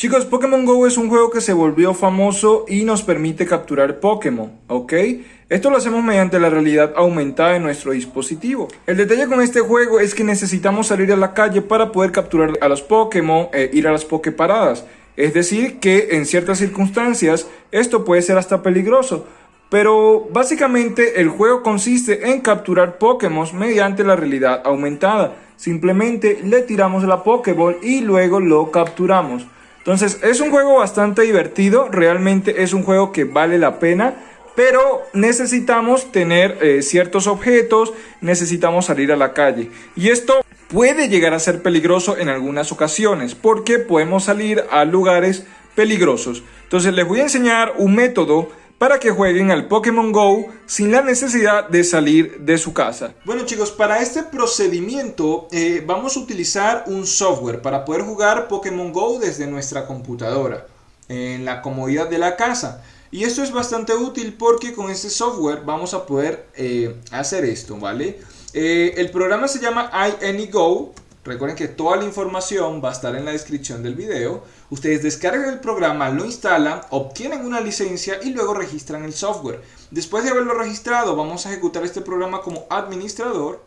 Chicos, Pokémon GO es un juego que se volvió famoso y nos permite capturar Pokémon, ¿ok? Esto lo hacemos mediante la realidad aumentada de nuestro dispositivo. El detalle con este juego es que necesitamos salir a la calle para poder capturar a los Pokémon e ir a las Poképaradas. Es decir, que en ciertas circunstancias esto puede ser hasta peligroso. Pero básicamente el juego consiste en capturar Pokémon mediante la realidad aumentada. Simplemente le tiramos la Pokéball y luego lo capturamos. Entonces es un juego bastante divertido, realmente es un juego que vale la pena, pero necesitamos tener eh, ciertos objetos, necesitamos salir a la calle. Y esto puede llegar a ser peligroso en algunas ocasiones, porque podemos salir a lugares peligrosos. Entonces les voy a enseñar un método para que jueguen al Pokémon GO sin la necesidad de salir de su casa. Bueno chicos, para este procedimiento eh, vamos a utilizar un software para poder jugar Pokémon GO desde nuestra computadora, en la comodidad de la casa. Y esto es bastante útil porque con este software vamos a poder eh, hacer esto, ¿vale? Eh, el programa se llama iAnyGo Recuerden que toda la información va a estar en la descripción del video. Ustedes descargan el programa, lo instalan, obtienen una licencia y luego registran el software. Después de haberlo registrado, vamos a ejecutar este programa como administrador.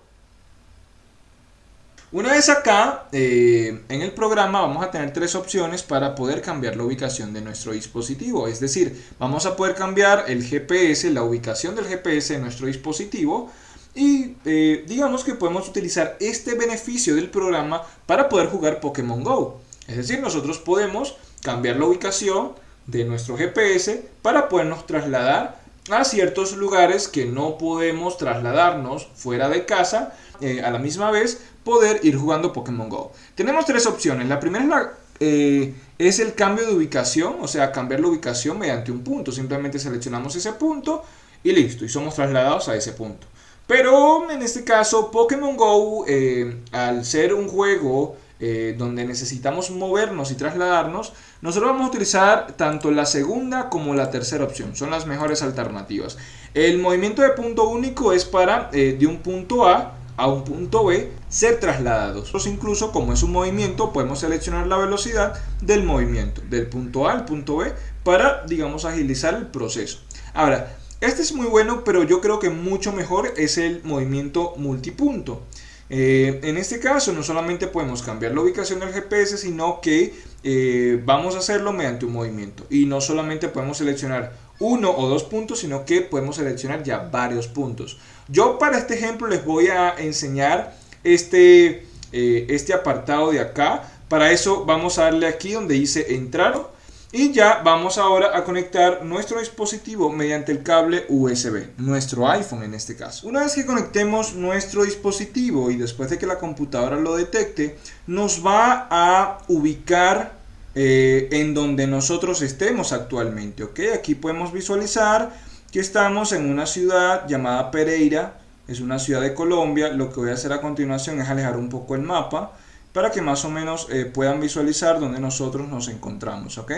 Una vez acá, eh, en el programa vamos a tener tres opciones para poder cambiar la ubicación de nuestro dispositivo. Es decir, vamos a poder cambiar el GPS, la ubicación del GPS de nuestro dispositivo y eh, digamos que podemos utilizar este beneficio del programa para poder jugar Pokémon GO. Es decir, nosotros podemos cambiar la ubicación de nuestro GPS para podernos trasladar a ciertos lugares que no podemos trasladarnos fuera de casa eh, a la misma vez poder ir jugando Pokémon GO. Tenemos tres opciones. La primera eh, es el cambio de ubicación, o sea, cambiar la ubicación mediante un punto. Simplemente seleccionamos ese punto y listo, y somos trasladados a ese punto. Pero en este caso Pokémon Go, eh, al ser un juego eh, donde necesitamos movernos y trasladarnos, nosotros vamos a utilizar tanto la segunda como la tercera opción. Son las mejores alternativas. El movimiento de punto único es para eh, de un punto A a un punto B ser trasladados. Incluso como es un movimiento podemos seleccionar la velocidad del movimiento del punto A al punto B para digamos agilizar el proceso. Ahora, este es muy bueno, pero yo creo que mucho mejor es el movimiento multipunto. Eh, en este caso no solamente podemos cambiar la ubicación del GPS, sino que eh, vamos a hacerlo mediante un movimiento. Y no solamente podemos seleccionar uno o dos puntos, sino que podemos seleccionar ya varios puntos. Yo para este ejemplo les voy a enseñar este, eh, este apartado de acá. Para eso vamos a darle aquí donde dice entrar y ya vamos ahora a conectar nuestro dispositivo mediante el cable USB, nuestro iPhone en este caso. Una vez que conectemos nuestro dispositivo y después de que la computadora lo detecte, nos va a ubicar eh, en donde nosotros estemos actualmente. ¿ok? Aquí podemos visualizar que estamos en una ciudad llamada Pereira, es una ciudad de Colombia. Lo que voy a hacer a continuación es alejar un poco el mapa para que más o menos eh, puedan visualizar dónde nosotros nos encontramos, ¿ok?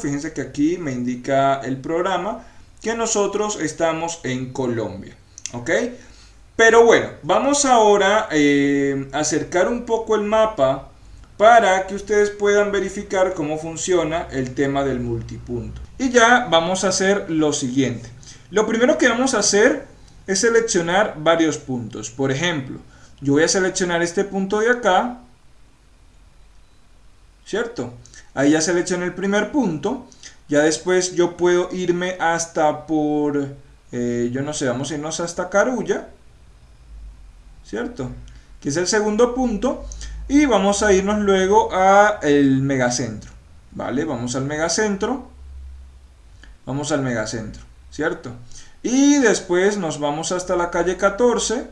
fíjense que aquí me indica el programa que nosotros estamos en Colombia, ¿ok? Pero bueno, vamos ahora eh, a acercar un poco el mapa para que ustedes puedan verificar cómo funciona el tema del multipunto. Y ya vamos a hacer lo siguiente. Lo primero que vamos a hacer es seleccionar varios puntos. Por ejemplo, yo voy a seleccionar este punto de acá ¿cierto? Ahí ya seleccioné el primer punto. Ya después yo puedo irme hasta por, eh, yo no sé, vamos a irnos hasta Carulla, ¿cierto? Que es el segundo punto. Y vamos a irnos luego a el megacentro, ¿vale? Vamos al megacentro. Vamos al megacentro, ¿cierto? Y después nos vamos hasta la calle 14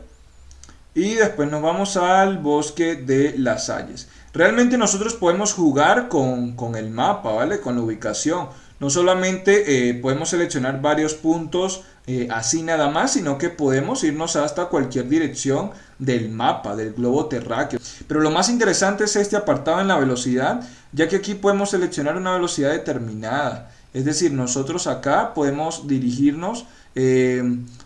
y después nos vamos al bosque de las Salles. Realmente nosotros podemos jugar con, el mapa, ¿vale? Con la ubicación. No solamente eh, podemos seleccionar varios puntos eh, así nada más, sino que podemos irnos hasta cualquier dirección del mapa, del globo terráqueo. Pero lo más interesante es este apartado en la velocidad, ya que aquí podemos seleccionar una velocidad determinada. Es decir, nosotros acá podemos dirigirnos, eh,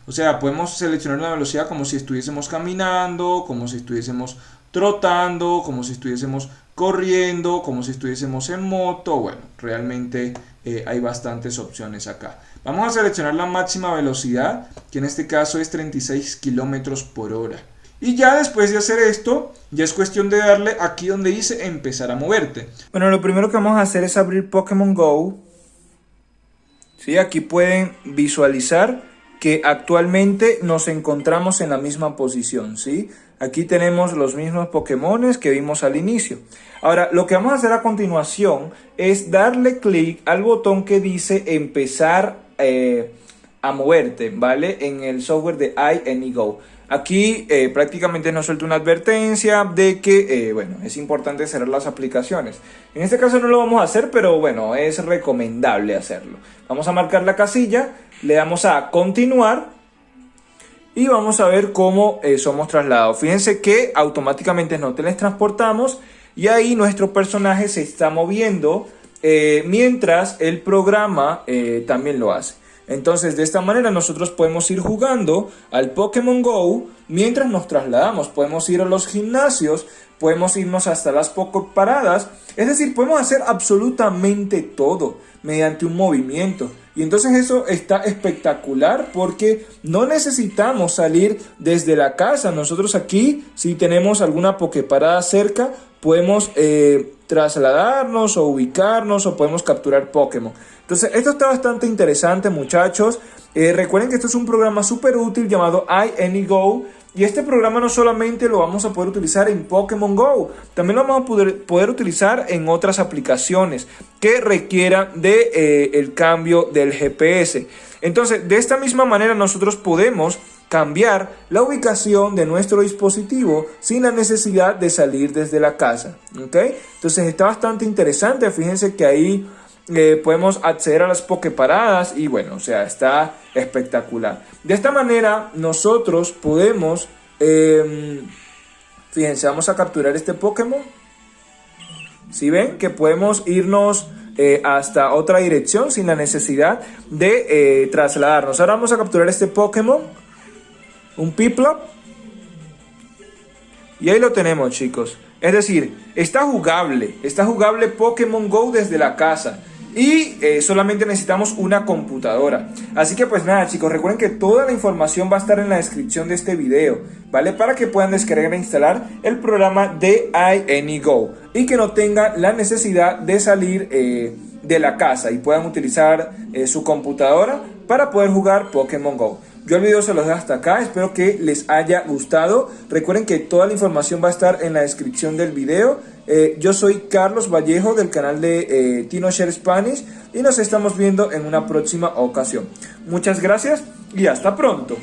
o sea, podemos seleccionar una velocidad como si estuviésemos caminando, como si estuviésemos trotando, como si estuviésemos corriendo, como si estuviésemos en moto, bueno, realmente eh, hay bastantes opciones acá. Vamos a seleccionar la máxima velocidad, que en este caso es 36 kilómetros por hora. Y ya después de hacer esto, ya es cuestión de darle aquí donde dice empezar a moverte. Bueno, lo primero que vamos a hacer es abrir Pokémon GO. ¿Sí? Aquí pueden visualizar que actualmente nos encontramos en la misma posición, ¿sí? Aquí tenemos los mismos Pokémon que vimos al inicio. Ahora, lo que vamos a hacer a continuación es darle clic al botón que dice empezar eh, a moverte, ¿vale? En el software de iAnyGo. Aquí eh, prácticamente nos suelta una advertencia de que, eh, bueno, es importante cerrar las aplicaciones. En este caso no lo vamos a hacer, pero bueno, es recomendable hacerlo. Vamos a marcar la casilla, le damos a continuar y vamos a ver cómo eh, somos trasladados. Fíjense que automáticamente nos teletransportamos y ahí nuestro personaje se está moviendo mientras el programa también lo hace. Entonces de esta manera nosotros podemos ir jugando al Pokémon GO mientras nos trasladamos. Podemos ir a los gimnasios, podemos irnos hasta las Poco paradas. Es decir, podemos hacer absolutamente todo mediante un movimiento. Y entonces eso está espectacular porque no necesitamos salir desde la casa. Nosotros aquí, si tenemos alguna Poképarada cerca, podemos eh, trasladarnos o ubicarnos o podemos capturar Pokémon. Entonces esto está bastante interesante muchachos. Eh, recuerden que esto es un programa súper útil llamado iAnyGo y este programa no solamente lo vamos a poder utilizar en Pokémon Go, también lo vamos a poder, utilizar en otras aplicaciones que requieran de, eh, el cambio del GPS. Entonces, de esta misma manera nosotros podemos cambiar la ubicación de nuestro dispositivo sin la necesidad de salir desde la casa. ¿ok? Entonces está bastante interesante, fíjense que ahí eh, podemos acceder a las Poképaradas y bueno, o sea, está espectacular. De esta manera nosotros podemos, em, fíjense, vamos a capturar este Pokémon. Si ven que podemos irnos eh, hasta otra dirección sin la necesidad de eh, trasladarnos. Ahora vamos a capturar este Pokémon, un Piplup. Y ahí lo tenemos chicos. Es decir, está jugable, está jugable Pokémon GO desde la casa y eh, solamente necesitamos una computadora. Así que pues nada chicos, recuerden que toda la información va a estar en la descripción de este video, ¿vale? Para que puedan descargar e instalar el programa de iAnyGo y que no tengan la necesidad de salir eh, de la casa y puedan utilizar eh, su computadora para poder jugar Pokémon GO. Yo el video se los dejo hasta acá, espero que les haya gustado. Recuerden que toda la información va a estar en la descripción del video. Eh, yo soy Carlos Vallejo del canal de eh, Tino Share Spanish y nos estamos viendo en una próxima ocasión. Muchas gracias y hasta pronto.